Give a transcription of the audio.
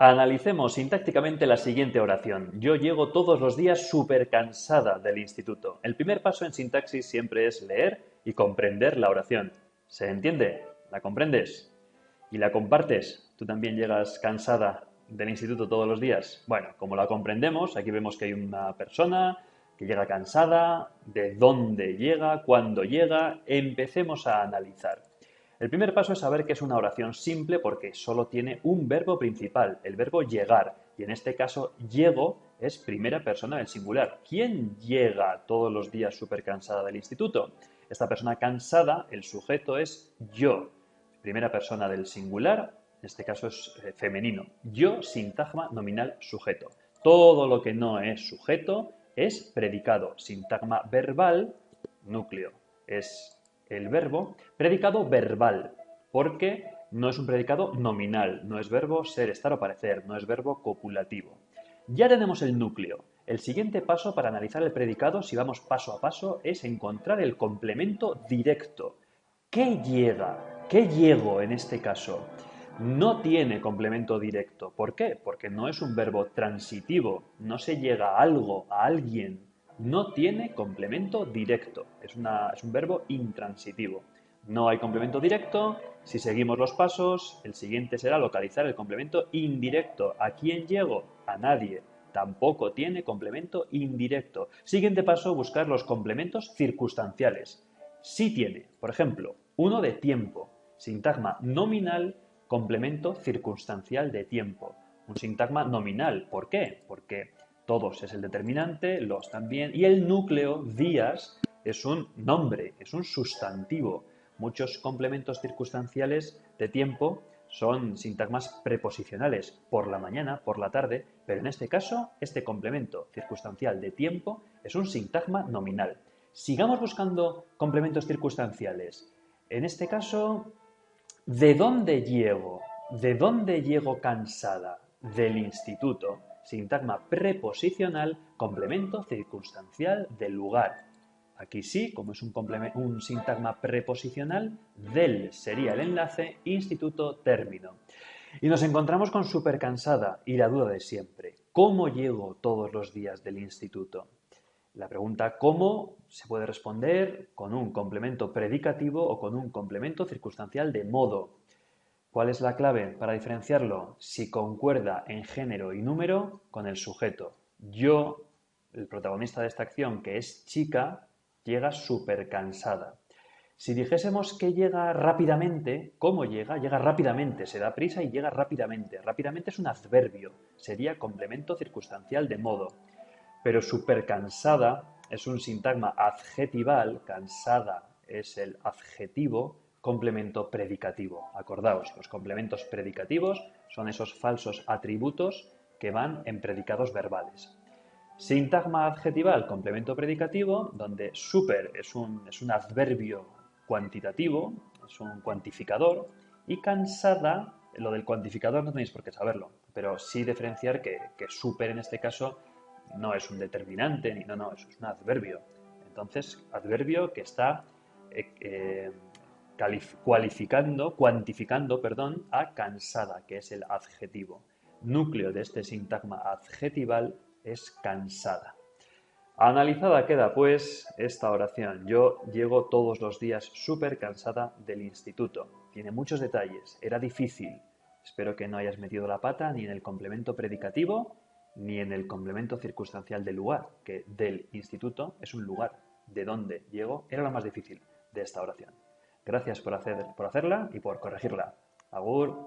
Analicemos sintácticamente la siguiente oración. Yo llego todos los días súper cansada del instituto. El primer paso en sintaxis siempre es leer y comprender la oración. ¿Se entiende? ¿La comprendes? ¿Y la compartes? ¿Tú también llegas cansada del instituto todos los días? Bueno, como la comprendemos, aquí vemos que hay una persona que llega cansada, de dónde llega, cuándo llega. Empecemos a analizar. El primer paso es saber que es una oración simple porque solo tiene un verbo principal, el verbo llegar, y en este caso llego es primera persona del singular. ¿Quién llega todos los días súper cansada del instituto? Esta persona cansada, el sujeto es yo, primera persona del singular, en este caso es eh, femenino. Yo, sintagma nominal sujeto. Todo lo que no es sujeto es predicado. Sintagma verbal, núcleo, es el verbo, predicado verbal, porque no es un predicado nominal, no es verbo ser, estar o parecer, no es verbo copulativo. Ya tenemos el núcleo. El siguiente paso para analizar el predicado, si vamos paso a paso, es encontrar el complemento directo. ¿Qué llega? ¿Qué llego en este caso? No tiene complemento directo. ¿Por qué? Porque no es un verbo transitivo. No se llega a algo, a alguien, no tiene complemento directo. Es, un verbo intransitivo. No hay complemento directo. Si seguimos los pasos, el siguiente será localizar el complemento indirecto. ¿A quién llego? A nadie. Tampoco tiene complemento indirecto. Siguiente paso, buscar los complementos circunstanciales. Sí tiene, por ejemplo, uno de tiempo. Sintagma nominal, complemento circunstancial de tiempo. Un sintagma nominal. ¿Por qué? Porque todos es el determinante, los también, y el núcleo, días, es un nombre, es un sustantivo. Muchos complementos circunstanciales de tiempo son sintagmas preposicionales, por la mañana, por la tarde, pero en este caso, este complemento circunstancial de tiempo es un sintagma nominal. Sigamos buscando complementos circunstanciales. En este caso, ¿de dónde llego? ¿De dónde llego cansada? Del instituto sintagma preposicional, complemento circunstancial del lugar. Aquí sí, como es un, un sintagma preposicional, del sería el enlace, instituto, término. Y nos encontramos con súper cansada y la duda de siempre. ¿Cómo llego todos los días del instituto? La pregunta ¿cómo? se puede responder con un complemento predicativo o con un complemento circunstancial de modo. ¿Cuál es la clave para diferenciarlo? Si concuerda en género y número con el sujeto. Yo, el protagonista de esta acción, que es chica, llega súper cansada. Si dijésemos que llega rápidamente, ¿cómo llega? Llega rápidamente, se da prisa y llega rápidamente. Rápidamente es un adverbio, sería complemento circunstancial de modo. Pero súper cansada es un sintagma adjetival, cansada es el adjetivo, complemento predicativo. Acordaos, los complementos predicativos son esos falsos atributos que van en predicados verbales. Sintagma adjetival, complemento predicativo, donde super es un, es un adverbio cuantitativo, es un cuantificador, y cansada, lo del cuantificador no tenéis por qué saberlo, pero sí diferenciar que, que super en este caso no es un determinante, ni no, no, es un adverbio. Entonces, adverbio que está eh, eh, cualificando, cuantificando, perdón, a cansada, que es el adjetivo. Núcleo de este sintagma adjetival es cansada. Analizada queda pues esta oración. Yo llego todos los días súper cansada del instituto. Tiene muchos detalles. Era difícil. Espero que no hayas metido la pata ni en el complemento predicativo ni en el complemento circunstancial del lugar, que del instituto es un lugar. De dónde llego era lo más difícil de esta oración. Gracias por, hacer, por hacerla y por corregirla. Agur.